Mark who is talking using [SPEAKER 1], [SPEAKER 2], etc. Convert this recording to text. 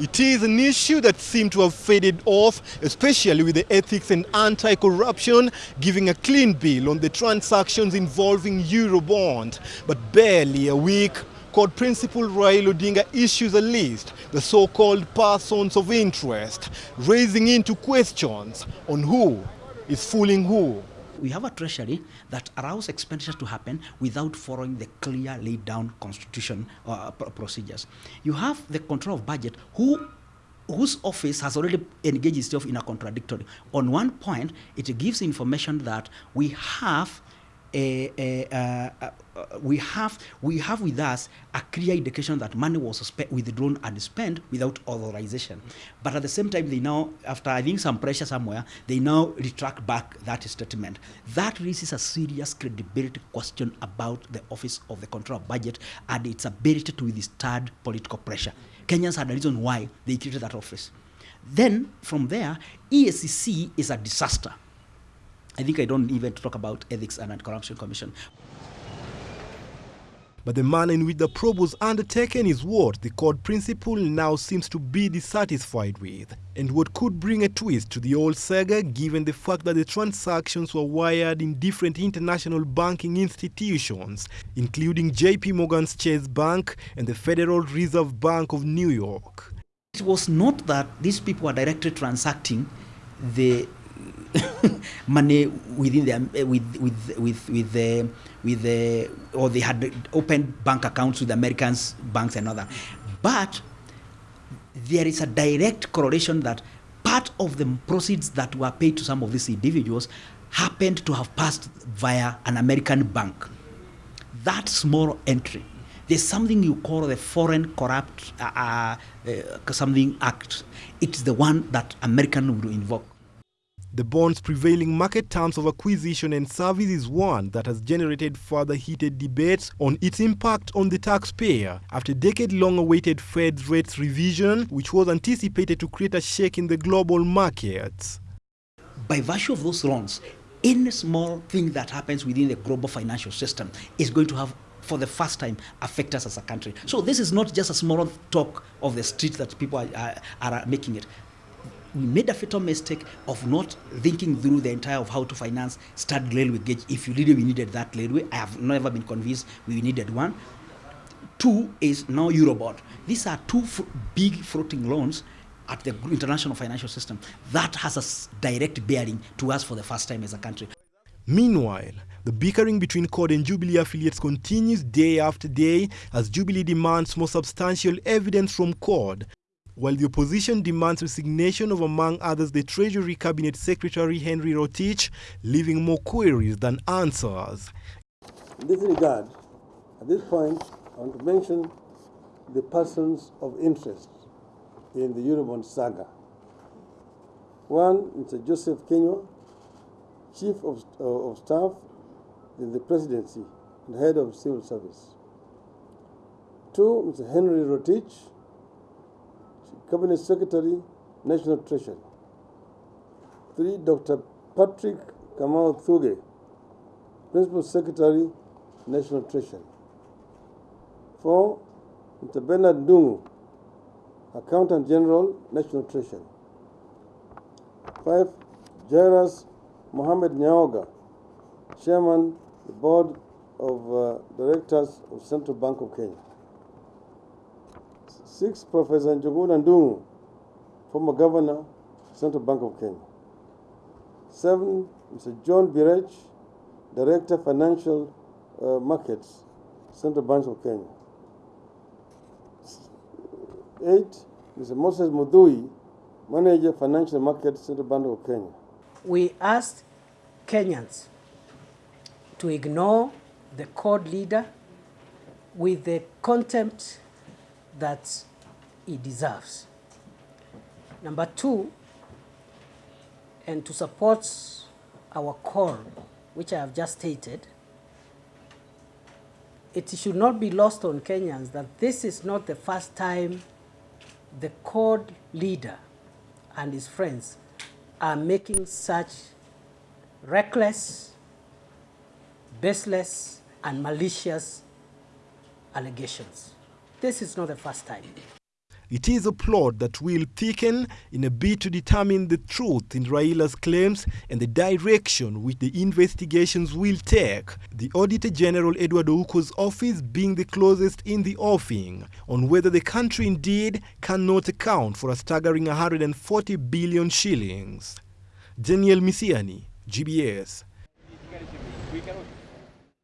[SPEAKER 1] It is an issue that seemed to have faded off, especially with the ethics and anti-corruption giving a clean bill on the transactions involving Eurobond. But barely a week, CORD Principal Raila Odinga issues a list, the so-called persons of interest, raising into questions on who is fooling who.
[SPEAKER 2] We have a treasury that allows expenditure to happen without following the clear laid down constitution uh, procedures. You have the control of budget who whose office has already engaged itself in a contradictory. On one point, it gives information that we have Eh, eh, uh, uh, we have we have with us a clear indication that money was withdrawn and spent without authorization. But at the same time, they now, after I think some pressure somewhere, they now retract back that statement. That raises a serious credibility question about the office of the control of budget and its ability to withstand political pressure. Kenyans had a reason why they created that office. Then from there, EACC is a disaster. I think I don't even talk about ethics and anti-corruption commission.
[SPEAKER 1] But the manner in which the probe was undertaken is what the CORD principal now seems to be dissatisfied with, and what could bring a twist to the old saga given the fact that the transactions were wired in different international banking institutions, including JP Morgan's Chase Bank and the Federal Reserve Bank of New York.
[SPEAKER 2] It was not that these people were directly transacting the money within the with with with with the with the or they had opened bank accounts with Americans banks and other, but there is a direct correlation that part of the proceeds that were paid to some of these individuals happened to have passed via an American bank. That small entry there's something you call the Foreign Corrupt uh, uh, uh, Something Act. It's the one that American will invoke.
[SPEAKER 1] The bond's prevailing market terms of acquisition and service is one that has generated further heated debates on its impact on the taxpayer after decade-long-awaited Fed's rates revision, which was anticipated to create a shake in the global markets.
[SPEAKER 2] By virtue of those loans, any small thing that happens within the global financial system is going to have for the first time affect us as a country. So this is not just a small talk of the street that people are, are, are making it we made a fatal mistake of not thinking through the entire of how to finance Standard Railway Gauge. If you really we needed that railway, I have never been convinced we needed one. Two is now Eurobond. These are two big floating loans at the international financial system. That has a direct bearing to us for the first time as a country.
[SPEAKER 1] Meanwhile, the bickering between CORD and Jubilee affiliates continues day after day as Jubilee demands more substantial evidence from CORD while the opposition demands resignation of, among others, the Treasury Cabinet Secretary Henry Rotich, leaving more queries than answers.
[SPEAKER 3] In this regard, at this point, I want to mention the persons of interest in the Eurobond saga. One, Mr. Joseph Kinyua, Chief of, uh, of Staff in the Presidency and Head of Civil Service. Two, Mr. Henry Rotich, Cabinet Secretary, National Treasury. Three, Dr. Patrick Kamau Thugge, Principal Secretary, National Treasury. Four, Mr. Bernard Ndung'u, Accountant General, National Treasury. Five, Jairus Mohamed Nyaoga, Chairman, the Board of uh, Directors of Central Bank of Kenya. Six, Professor Njuguna Ndung'u, former governor, Central Bank of Kenya. Seven, Mr. John Birech, Director, Financial uh, Markets, Central Bank of Kenya. Eight, Mr. Moses Mudhui, Manager, Financial Markets, Central Bank of Kenya.
[SPEAKER 4] We asked Kenyans to ignore the CORD leader with the contempt that he deserves. Number two, and to support our call, which I have just stated, it should not be lost on Kenyans that this is not the first time the CORD leader and his friends are making such reckless, baseless, and malicious allegations. This is not the first time.
[SPEAKER 1] It is a plot that will thicken in a bid to determine the truth in Raila's claims and the direction which the investigations will take. The Auditor General Edward Ouko's office being the closest in the offing on whether the country indeed cannot account for a staggering 140 billion shillings. Daniel Misiani, GBS.